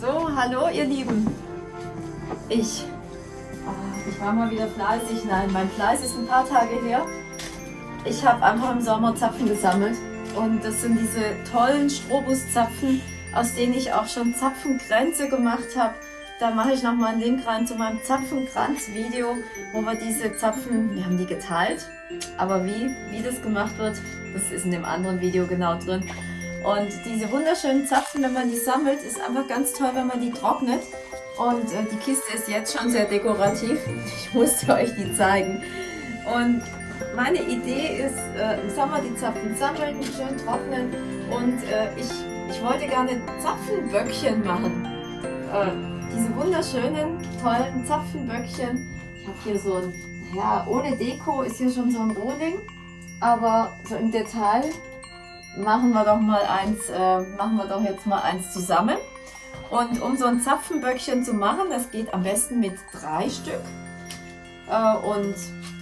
So, hallo ihr Lieben. Ich, oh, ich war mal wieder fleißig. Nein, mein Fleiß ist ein paar Tage her. Ich habe einfach im Sommer Zapfen gesammelt. Und das sind diese tollen Strobus-Zapfen, aus denen ich auch schon Zapfengrenze gemacht habe. Da mache ich nochmal einen Link rein zu meinem Zapfenkranz-Video, wo wir diese Zapfen, wir haben die geteilt, aber wie, wie das gemacht wird, das ist in dem anderen Video genau drin. Und diese wunderschönen Zapfen, wenn man die sammelt, ist einfach ganz toll, wenn man die trocknet. Und äh, die Kiste ist jetzt schon sehr dekorativ. Ich musste euch die zeigen. Und meine Idee ist, äh, im Sommer die Zapfen sammeln, schön trocknen. Und äh, ich, ich wollte gerne Zapfenböckchen machen. Äh, diese wunderschönen, tollen Zapfenböckchen. Ich habe hier so ein, ja, ohne Deko ist hier schon so ein Rohling. Aber so im Detail machen wir doch mal eins, äh, machen wir doch jetzt mal eins zusammen. Und um so ein Zapfenböckchen zu machen, das geht am besten mit drei Stück. Äh, und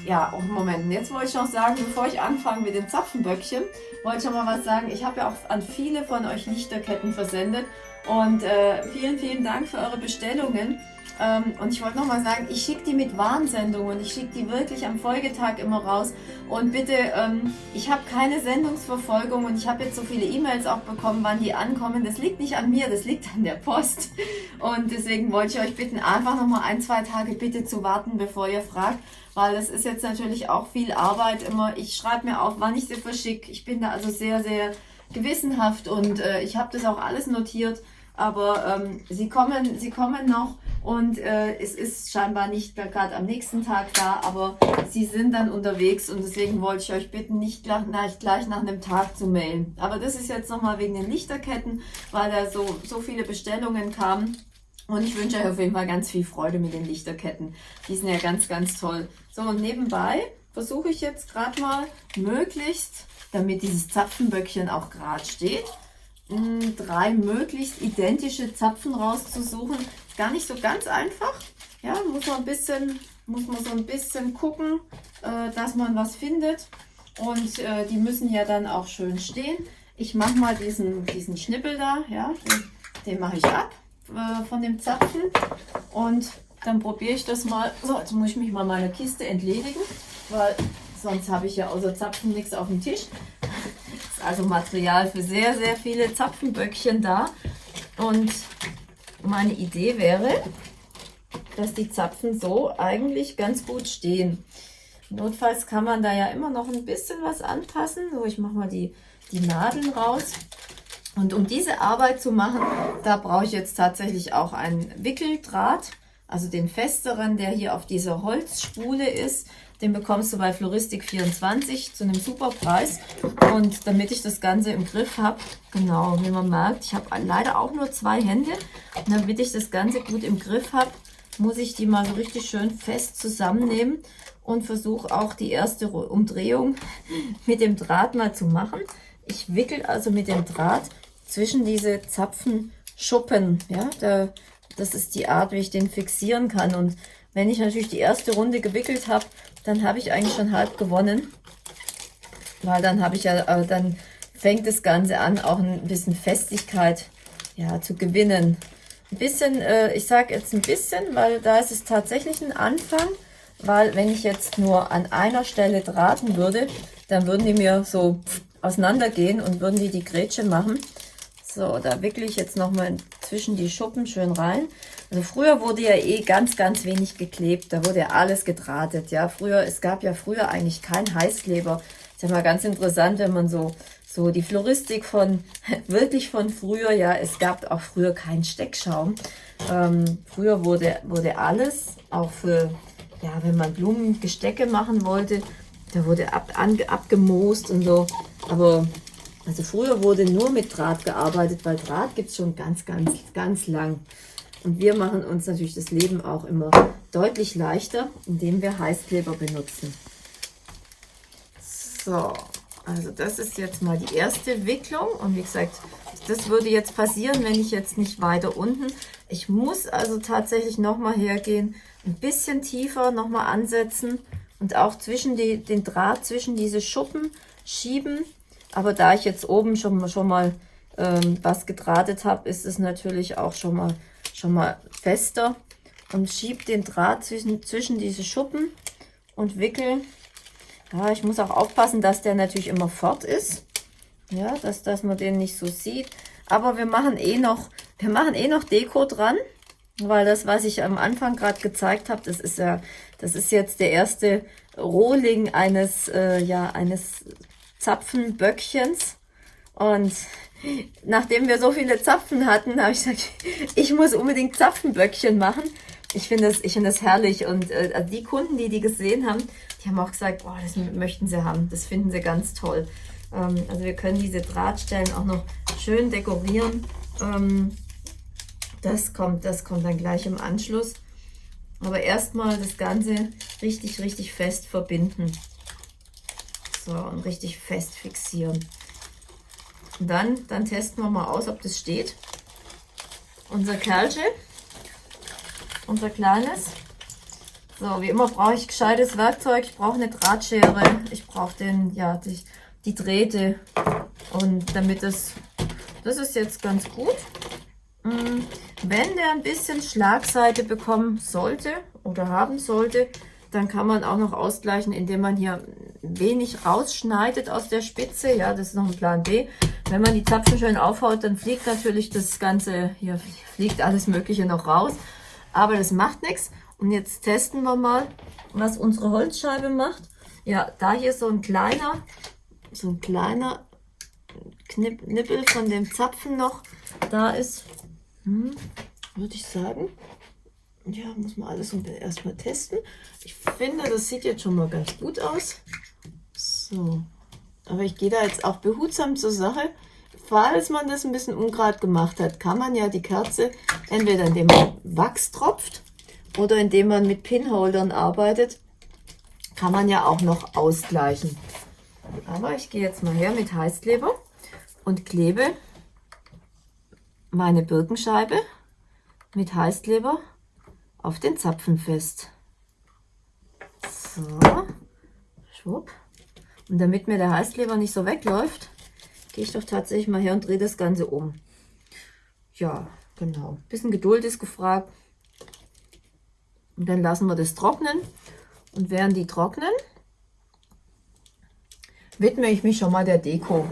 ja, oh Moment, jetzt wollte ich noch sagen, bevor ich anfange mit den Zapfenböckchen, wollte ich noch mal was sagen. Ich habe ja auch an viele von euch Lichterketten versendet und äh, vielen, vielen Dank für eure Bestellungen. Ähm, und ich wollte nochmal sagen, ich schicke die mit Warnsendungen. Ich schicke die wirklich am Folgetag immer raus. Und bitte, ähm, ich habe keine Sendungsverfolgung und ich habe jetzt so viele E-Mails auch bekommen, wann die ankommen. Das liegt nicht an mir, das liegt an der Post. Und deswegen wollte ich euch bitten, einfach nochmal ein, zwei Tage bitte zu warten, bevor ihr fragt. Weil das ist jetzt natürlich auch viel Arbeit immer. Ich schreibe mir auf, wann ich sie verschicke. Ich bin da also sehr, sehr gewissenhaft und äh, ich habe das auch alles notiert aber ähm, sie, kommen, sie kommen noch und äh, es ist scheinbar nicht gerade am nächsten Tag da, aber sie sind dann unterwegs und deswegen wollte ich euch bitten, nicht gleich, gleich nach einem Tag zu mailen. Aber das ist jetzt nochmal wegen den Lichterketten, weil da so, so viele Bestellungen kamen. Und ich wünsche euch auf jeden Fall ganz viel Freude mit den Lichterketten. Die sind ja ganz, ganz toll. So, und nebenbei versuche ich jetzt gerade mal möglichst, damit dieses Zapfenböckchen auch gerade steht, drei möglichst identische Zapfen rauszusuchen. Gar nicht so ganz einfach. Ja, muss man ein bisschen, muss man so ein bisschen gucken, äh, dass man was findet. Und äh, die müssen ja dann auch schön stehen. Ich mache mal diesen, diesen Schnippel da, ja, den, den mache ich ab äh, von dem Zapfen. Und dann probiere ich das mal. So, jetzt muss ich mich mal meiner Kiste entledigen, weil sonst habe ich ja außer Zapfen nichts auf dem Tisch also Material für sehr, sehr viele Zapfenböckchen da. Und meine Idee wäre, dass die Zapfen so eigentlich ganz gut stehen. Notfalls kann man da ja immer noch ein bisschen was anpassen. So, ich mache mal die, die Nadeln raus. Und um diese Arbeit zu machen, da brauche ich jetzt tatsächlich auch einen Wickeldraht, also den festeren, der hier auf dieser Holzspule ist. Den bekommst du bei Floristik24 zu einem super Preis. Und damit ich das Ganze im Griff habe, genau, wie man merkt, ich habe leider auch nur zwei Hände. Und damit ich das Ganze gut im Griff habe, muss ich die mal so richtig schön fest zusammennehmen und versuche auch die erste Umdrehung mit dem Draht mal zu machen. Ich wickel also mit dem Draht zwischen diese Zapfenschuppen. Ja, da, das ist die Art, wie ich den fixieren kann. Und wenn ich natürlich die erste Runde gewickelt habe, dann habe ich eigentlich schon halb gewonnen. Weil dann habe ich ja, äh, dann fängt das Ganze an, auch ein bisschen Festigkeit ja, zu gewinnen. Ein bisschen, äh, ich sage jetzt ein bisschen, weil da ist es tatsächlich ein Anfang. Weil wenn ich jetzt nur an einer Stelle drahten würde, dann würden die mir so auseinandergehen und würden die die Grätsche machen. So, da wickle ich jetzt nochmal zwischen die Schuppen schön rein. Also früher wurde ja eh ganz, ganz wenig geklebt. Da wurde ja alles gedrahtet. Ja, früher, es gab ja früher eigentlich keinen Heißkleber. Ist ja mal ganz interessant, wenn man so, so die Floristik von, wirklich von früher, ja, es gab auch früher keinen Steckschaum. Ähm, früher wurde, wurde alles, auch für, ja, wenn man Blumengestecke machen wollte, da wurde ab, an, abgemoost und so. Aber also früher wurde nur mit Draht gearbeitet, weil Draht gibt es schon ganz, ganz, ganz lang. Und wir machen uns natürlich das Leben auch immer deutlich leichter, indem wir Heißkleber benutzen. So, also das ist jetzt mal die erste Wicklung. Und wie gesagt, das würde jetzt passieren, wenn ich jetzt nicht weiter unten. Ich muss also tatsächlich nochmal hergehen, ein bisschen tiefer nochmal ansetzen und auch zwischen die, den Draht zwischen diese Schuppen schieben, aber da ich jetzt oben schon, schon mal ähm, was gedrahtet habe, ist es natürlich auch schon mal, schon mal fester und schiebe den Draht zwischen, zwischen diese Schuppen und wickel. Ja, ich muss auch aufpassen, dass der natürlich immer fort ist. Ja, dass, dass man den nicht so sieht. Aber wir machen eh noch, wir machen eh noch Deko dran. Weil das, was ich am Anfang gerade gezeigt habe, das ist ja, das ist jetzt der erste Rohling eines, äh, ja, eines Zapfenböckchens. Und nachdem wir so viele Zapfen hatten, habe ich gesagt, ich muss unbedingt Zapfenböckchen machen. Ich finde das, das herrlich. Und äh, also die Kunden, die die gesehen haben, die haben auch gesagt, oh, das möchten sie haben. Das finden sie ganz toll. Ähm, also wir können diese Drahtstellen auch noch schön dekorieren. Ähm, das kommt, das kommt dann gleich im Anschluss. Aber erstmal das Ganze richtig, richtig fest verbinden. So, und richtig fest fixieren. Und dann, dann testen wir mal aus, ob das steht. Unser Kerlchen, unser kleines. So, wie immer brauche ich gescheites Werkzeug. Ich brauche eine Drahtschere. Ich brauche den, ja, die, die Drähte. Und damit es, das ist jetzt ganz gut. Mm, wenn der ein bisschen Schlagseite bekommen sollte oder haben sollte, dann kann man auch noch ausgleichen, indem man hier wenig rausschneidet aus der Spitze. Ja, das ist noch ein Plan B. Wenn man die Zapfen schön aufhaut, dann fliegt natürlich das Ganze, hier fliegt alles Mögliche noch raus. Aber das macht nichts. Und jetzt testen wir mal, was unsere Holzscheibe macht. Ja, da hier so ein kleiner, so ein kleiner Knipp, Nippel von dem Zapfen noch da ist, hm, würde ich sagen. Ja, muss man alles erstmal testen. Ich finde, das sieht jetzt schon mal ganz gut aus. So, aber ich gehe da jetzt auch behutsam zur Sache. Falls man das ein bisschen ungerade gemacht hat, kann man ja die Kerze entweder indem man Wachs tropft oder indem man mit Pinholdern arbeitet, kann man ja auch noch ausgleichen. Aber ich gehe jetzt mal her mit Heißkleber und klebe meine Birkenscheibe mit Heißkleber auf den Zapfen fest. So, schwupp. Und damit mir der Heißkleber nicht so wegläuft, gehe ich doch tatsächlich mal her und drehe das Ganze um. Ja, genau. Bisschen Geduld ist gefragt. Und dann lassen wir das trocknen. Und während die trocknen, widme ich mich schon mal der Deko.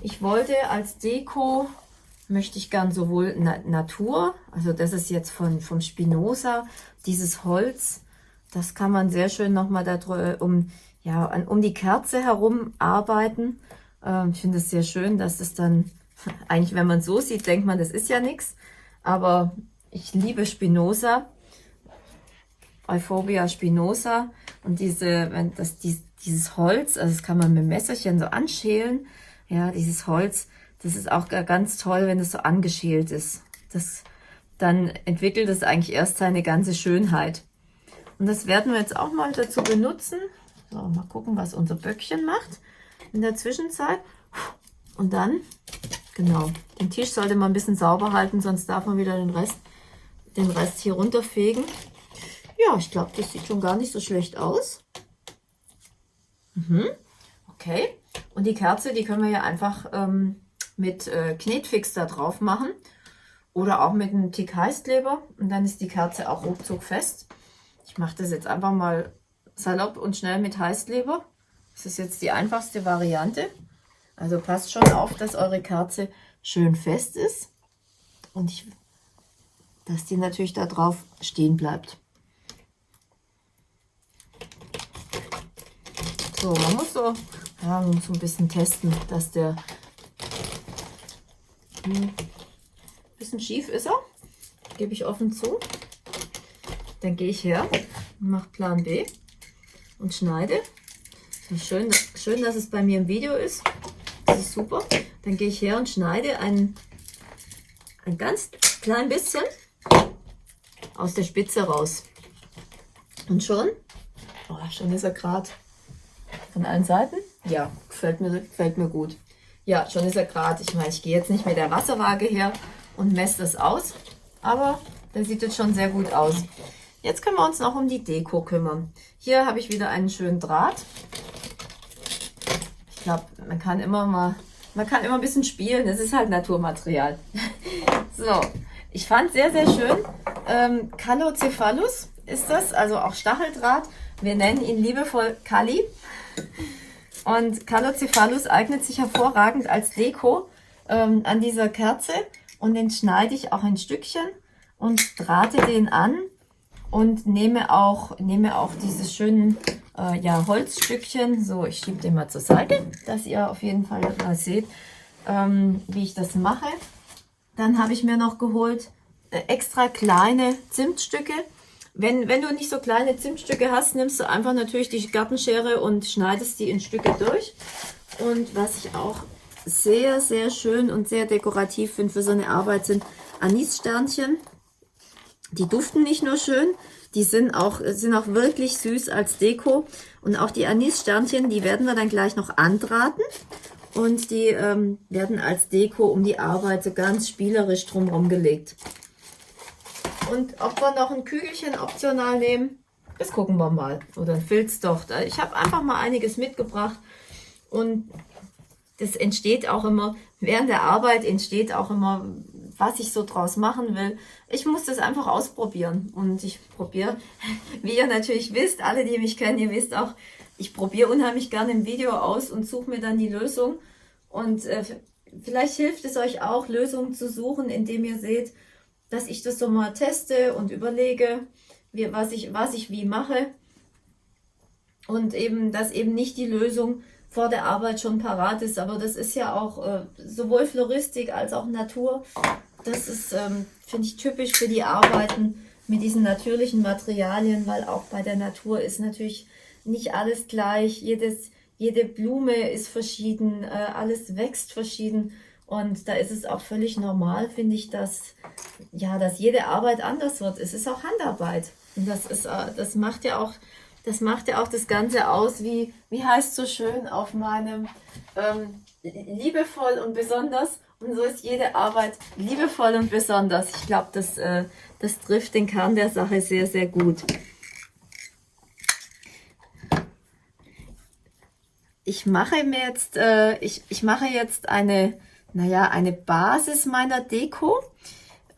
Ich wollte als Deko, möchte ich gern sowohl Na Natur, also das ist jetzt von, vom Spinoza, dieses Holz, das kann man sehr schön nochmal um, ja, um die Kerze herum arbeiten. Ähm, ich finde es sehr schön, dass es dann, eigentlich wenn man so sieht, denkt man, das ist ja nichts. Aber ich liebe Spinoza, Euphorbia spinosa und diese, wenn das, dieses Holz, also das kann man mit Messerchen so anschälen ja, dieses Holz, das ist auch ganz toll, wenn es so angeschält ist. Das, dann entwickelt es eigentlich erst seine ganze Schönheit. Und das werden wir jetzt auch mal dazu benutzen. So, mal gucken, was unser Böckchen macht in der Zwischenzeit. Und dann, genau, den Tisch sollte man ein bisschen sauber halten, sonst darf man wieder den Rest, den Rest hier runterfegen. Ja, ich glaube, das sieht schon gar nicht so schlecht aus. Mhm. Okay. Und die Kerze, die können wir ja einfach ähm, mit äh, Knetfix da drauf machen. Oder auch mit einem Tick Heißkleber. Und dann ist die Kerze auch ruckzuck fest. Ich mache das jetzt einfach mal salopp und schnell mit Heißkleber. Das ist jetzt die einfachste Variante. Also passt schon auf, dass eure Kerze schön fest ist. Und ich, dass die natürlich da drauf stehen bleibt. So, man muss so ja, so ein bisschen testen, dass der ein hm, bisschen schief ist er. Gebe ich offen zu. Dann gehe ich her und mache Plan B und schneide. schön, schön, dass es bei mir im Video ist. Das ist super. Dann gehe ich her und schneide ein, ein ganz klein bisschen aus der Spitze raus. Und schon, oh, schon ist er gerade von allen Seiten. Ja, gefällt mir, gefällt mir gut. Ja, schon ist er gerade. Ich meine, ich gehe jetzt nicht mit der Wasserwaage her und messe das aus, aber der sieht jetzt schon sehr gut aus. Jetzt können wir uns noch um die Deko kümmern. Hier habe ich wieder einen schönen Draht. Ich glaube, man kann immer mal man kann immer ein bisschen spielen, es ist halt Naturmaterial. so, ich fand sehr, sehr schön, ähm, Calocephalus ist das, also auch Stacheldraht. Wir nennen ihn liebevoll Kali. Und Calocephalus eignet sich hervorragend als Deko ähm, an dieser Kerze. Und den schneide ich auch in Stückchen und drahte den an und nehme auch, nehme auch diese schönen äh, ja, Holzstückchen. So, ich schiebe den mal zur Seite, dass ihr auf jeden Fall mal seht, ähm, wie ich das mache. Dann habe ich mir noch geholt äh, extra kleine Zimtstücke. Wenn, wenn du nicht so kleine Zimtstücke hast, nimmst du einfach natürlich die Gartenschere und schneidest die in Stücke durch. Und was ich auch sehr, sehr schön und sehr dekorativ finde für so eine Arbeit sind Anissternchen. Die duften nicht nur schön, die sind auch, sind auch wirklich süß als Deko. Und auch die Anissternchen, die werden wir dann gleich noch andraten. Und die ähm, werden als Deko um die Arbeit so ganz spielerisch drumherum gelegt. Und ob wir noch ein Kügelchen optional nehmen, das gucken wir mal. Oder ein Filzdocht. Ich habe einfach mal einiges mitgebracht. Und das entsteht auch immer, während der Arbeit entsteht auch immer, was ich so draus machen will. Ich muss das einfach ausprobieren. Und ich probiere, wie ihr natürlich wisst, alle, die mich kennen, ihr wisst auch, ich probiere unheimlich gerne ein Video aus und suche mir dann die Lösung. Und äh, vielleicht hilft es euch auch, Lösungen zu suchen, indem ihr seht, dass ich das so mal teste und überlege, wie, was, ich, was ich wie mache. Und eben, dass eben nicht die Lösung vor der Arbeit schon parat ist. Aber das ist ja auch äh, sowohl Floristik als auch Natur. Das ist, ähm, finde ich, typisch für die Arbeiten mit diesen natürlichen Materialien, weil auch bei der Natur ist natürlich nicht alles gleich. Jedes, jede Blume ist verschieden, äh, alles wächst verschieden. Und da ist es auch völlig normal, finde ich, dass, ja, dass jede Arbeit anders wird. Es ist auch Handarbeit. Und das, ist, äh, das, macht ja auch, das macht ja auch das Ganze aus, wie, wie heißt so schön auf meinem ähm, liebevoll und besonders. Und so ist jede Arbeit liebevoll und besonders. Ich glaube, das, äh, das trifft den Kern der Sache sehr, sehr gut. Ich mache mir jetzt, äh, ich, ich mache jetzt eine naja, eine Basis meiner Deko.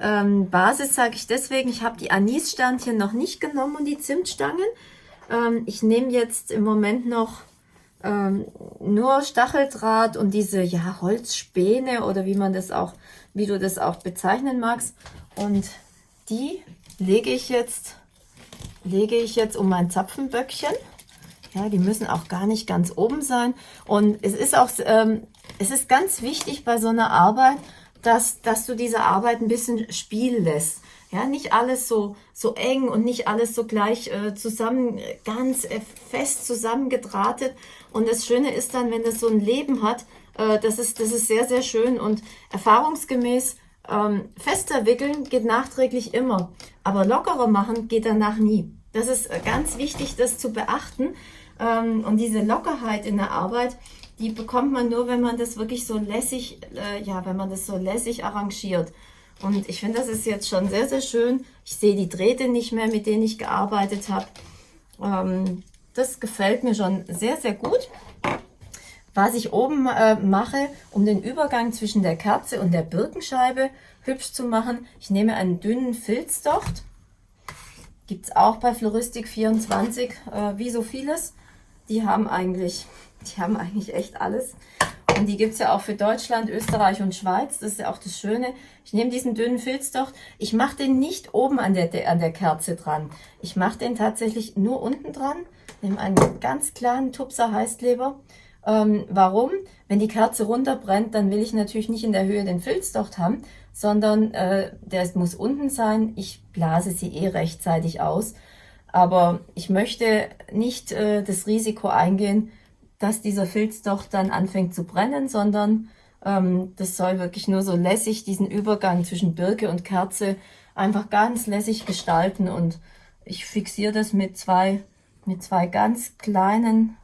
Ähm, Basis sage ich deswegen, ich habe die Anissternchen noch nicht genommen und die Zimtstangen. Ähm, ich nehme jetzt im Moment noch ähm, nur Stacheldraht und diese ja, Holzspäne oder wie man das auch, wie du das auch bezeichnen magst. Und die lege ich jetzt, lege ich jetzt um mein Zapfenböckchen. Ja, die müssen auch gar nicht ganz oben sein. Und es ist auch ähm, es ist ganz wichtig bei so einer Arbeit, dass, dass du diese Arbeit ein bisschen spielen lässt. Ja, nicht alles so, so eng und nicht alles so gleich äh, zusammen, ganz äh, fest zusammengedrahtet. Und das Schöne ist dann, wenn das so ein Leben hat, äh, das, ist, das ist sehr, sehr schön und erfahrungsgemäß ähm, fester wickeln geht nachträglich immer, aber lockerer machen geht danach nie. Das ist äh, ganz wichtig, das zu beachten. Ähm, und diese Lockerheit in der Arbeit, die bekommt man nur, wenn man das wirklich so lässig, äh, ja, wenn man das so lässig arrangiert. Und ich finde, das ist jetzt schon sehr, sehr schön. Ich sehe die Drähte nicht mehr, mit denen ich gearbeitet habe. Ähm, das gefällt mir schon sehr, sehr gut. Was ich oben äh, mache, um den Übergang zwischen der Kerze und der Birkenscheibe hübsch zu machen, ich nehme einen dünnen Filzdocht. Gibt es auch bei Floristik 24, äh, wie so vieles. Die haben eigentlich die haben eigentlich echt alles. Und die gibt es ja auch für Deutschland, Österreich und Schweiz. Das ist ja auch das Schöne. Ich nehme diesen dünnen Filzdocht. Ich mache den nicht oben an der, an der Kerze dran. Ich mache den tatsächlich nur unten dran. Nehme einen ganz kleinen Tupser Heißkleber. Ähm, warum? Wenn die Kerze runterbrennt, dann will ich natürlich nicht in der Höhe den Filzdocht haben, sondern äh, der muss unten sein. Ich blase sie eh rechtzeitig aus. Aber ich möchte nicht äh, das Risiko eingehen, dass dieser Filz doch dann anfängt zu brennen, sondern ähm, das soll wirklich nur so lässig diesen Übergang zwischen Birke und Kerze einfach ganz lässig gestalten und ich fixiere das mit zwei, mit zwei ganz kleinen,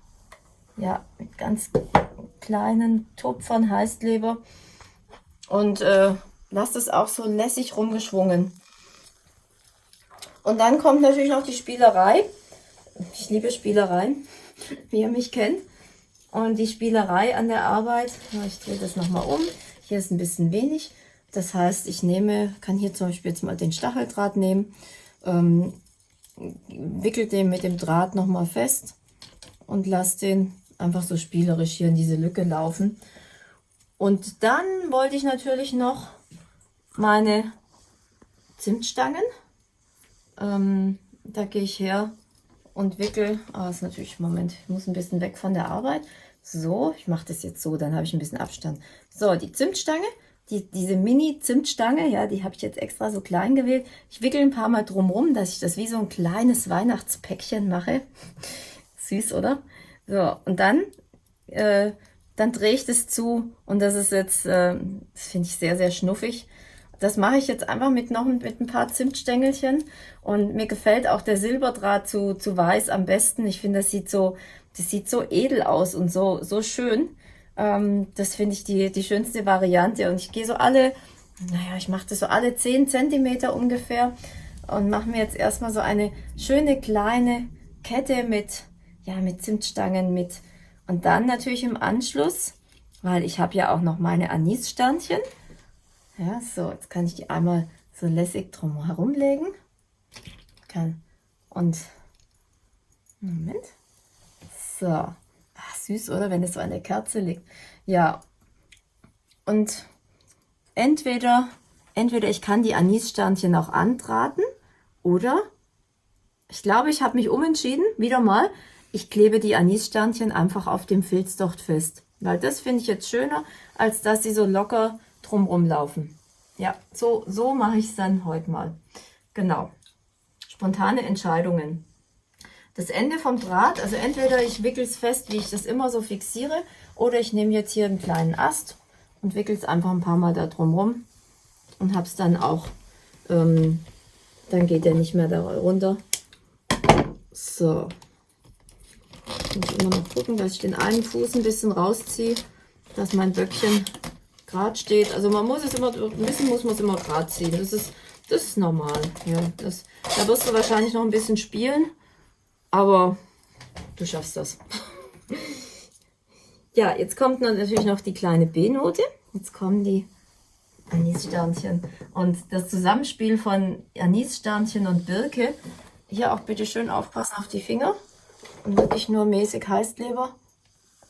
ja, mit ganz kleinen Tupfern Heißkleber und äh, lasse das auch so lässig rumgeschwungen. Und dann kommt natürlich noch die Spielerei. Ich liebe Spielereien, wie ihr mich kennt. Und die Spielerei an der Arbeit, ich drehe das nochmal um, hier ist ein bisschen wenig. Das heißt, ich nehme, kann hier zum Beispiel jetzt mal den Stacheldraht nehmen, ähm, wickel den mit dem Draht nochmal fest und lasse den einfach so spielerisch hier in diese Lücke laufen. Und dann wollte ich natürlich noch meine Zimtstangen. Ähm, da gehe ich her und wickel. Aber ist natürlich, Moment, ich muss ein bisschen weg von der Arbeit. So, ich mache das jetzt so, dann habe ich ein bisschen Abstand. So, die Zimtstange, die, diese Mini-Zimtstange, ja, die habe ich jetzt extra so klein gewählt. Ich wickel ein paar Mal drumrum, dass ich das wie so ein kleines Weihnachtspäckchen mache. Süß, oder? So, und dann, äh, dann drehe ich das zu und das ist jetzt, äh, das finde ich sehr, sehr schnuffig. Das mache ich jetzt einfach mit noch mit ein paar Zimtstängelchen und mir gefällt auch der Silberdraht zu, zu weiß am besten. Ich finde, das sieht so, das sieht so edel aus und so, so schön. Ähm, das finde ich die, die schönste Variante und ich gehe so alle, naja, ich mache das so alle 10 Zentimeter ungefähr und mache mir jetzt erstmal so eine schöne kleine Kette mit, ja, mit Zimtstangen mit und dann natürlich im Anschluss, weil ich habe ja auch noch meine Anissternchen, ja, so, jetzt kann ich die einmal so lässig drum herumlegen. Kann. Und, Moment. So. Ach, süß, oder? Wenn es so an der Kerze liegt. Ja. Und entweder, entweder ich kann die Anissternchen auch antraten oder ich glaube, ich habe mich umentschieden. Wieder mal. Ich klebe die Anissternchen einfach auf dem Filzdocht fest. Weil das finde ich jetzt schöner, als dass sie so locker drumrum laufen. Ja, so, so mache ich es dann heute mal. Genau. Spontane Entscheidungen. Das Ende vom Draht, also entweder ich wickel es fest, wie ich das immer so fixiere, oder ich nehme jetzt hier einen kleinen Ast und wickel es einfach ein paar Mal da drumrum und habe es dann auch, ähm, dann geht der nicht mehr da runter. So. Muss ich immer noch gucken, dass ich den einen Fuß ein bisschen rausziehe, dass mein Böckchen gerade steht. Also man muss es immer, ein bisschen muss man es immer gerade ziehen. Das ist, das ist normal. Ja, das, da wirst du wahrscheinlich noch ein bisschen spielen, aber du schaffst das. ja, jetzt kommt natürlich noch die kleine B-Note. Jetzt kommen die Anissternchen. Und das Zusammenspiel von Anissternchen und Birke, hier auch bitte schön aufpassen auf die Finger und wirklich nur mäßig Heißkleber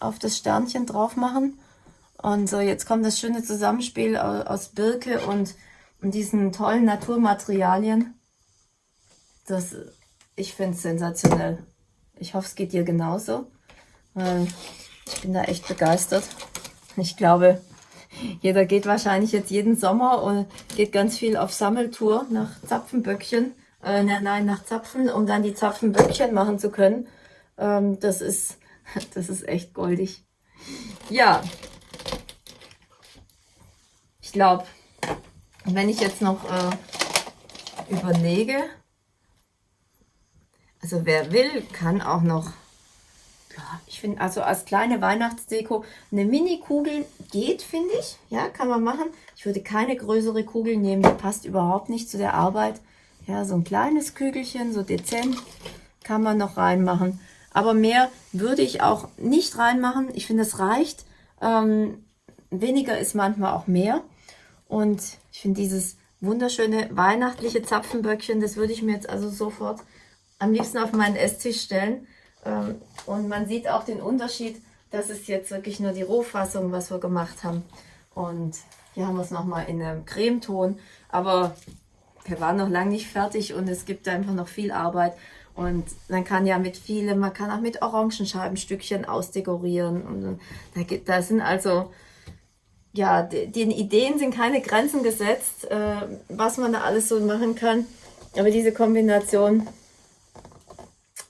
auf das Sternchen drauf machen. Und so, jetzt kommt das schöne Zusammenspiel aus Birke und, und diesen tollen Naturmaterialien. Das, ich finde es sensationell. Ich hoffe, es geht dir genauso. Ich bin da echt begeistert. Ich glaube, jeder geht wahrscheinlich jetzt jeden Sommer und geht ganz viel auf Sammeltour nach Zapfenböckchen. Äh, ne, nein, nach Zapfen, um dann die Zapfenböckchen machen zu können. Ähm, das ist, das ist echt goldig. Ja, glaube, wenn ich jetzt noch äh, überlege, also wer will, kann auch noch, ja, ich finde, also als kleine Weihnachtsdeko, eine Mini-Kugel geht, finde ich. Ja, kann man machen. Ich würde keine größere Kugel nehmen, die passt überhaupt nicht zu der Arbeit. Ja, so ein kleines Kügelchen, so dezent, kann man noch reinmachen. Aber mehr würde ich auch nicht reinmachen. Ich finde, es reicht. Ähm, weniger ist manchmal auch mehr. Und ich finde dieses wunderschöne weihnachtliche Zapfenböckchen, das würde ich mir jetzt also sofort am liebsten auf meinen Esstisch stellen. Ähm, und man sieht auch den Unterschied, das ist jetzt wirklich nur die Rohfassung, was wir gemacht haben. Und hier haben wir es nochmal in einem Cremeton. Aber wir waren noch lange nicht fertig und es gibt einfach noch viel Arbeit. Und man kann ja mit vielen, man kann auch mit Orangenscheibenstückchen ausdekorieren. Und da, gibt, da sind also ja, den Ideen sind keine Grenzen gesetzt, äh, was man da alles so machen kann. Aber diese Kombination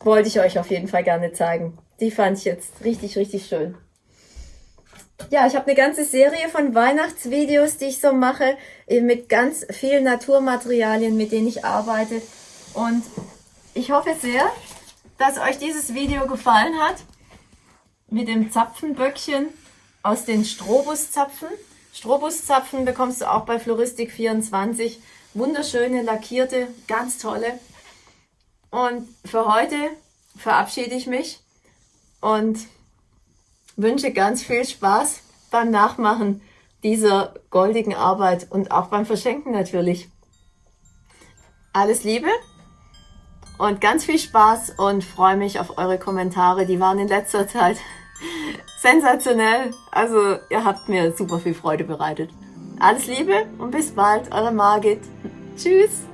wollte ich euch auf jeden Fall gerne zeigen. Die fand ich jetzt richtig, richtig schön. Ja, ich habe eine ganze Serie von Weihnachtsvideos, die ich so mache, mit ganz vielen Naturmaterialien, mit denen ich arbeite. Und ich hoffe sehr, dass euch dieses Video gefallen hat. Mit dem Zapfenböckchen aus den Strobuszapfen. Strobuszapfen bekommst du auch bei Floristik24. Wunderschöne, lackierte, ganz tolle. Und für heute verabschiede ich mich und wünsche ganz viel Spaß beim Nachmachen dieser goldigen Arbeit und auch beim Verschenken natürlich. Alles Liebe und ganz viel Spaß und freue mich auf eure Kommentare. Die waren in letzter Zeit sensationell. Also ihr habt mir super viel Freude bereitet. Alles Liebe und bis bald, eure Margit. Tschüss.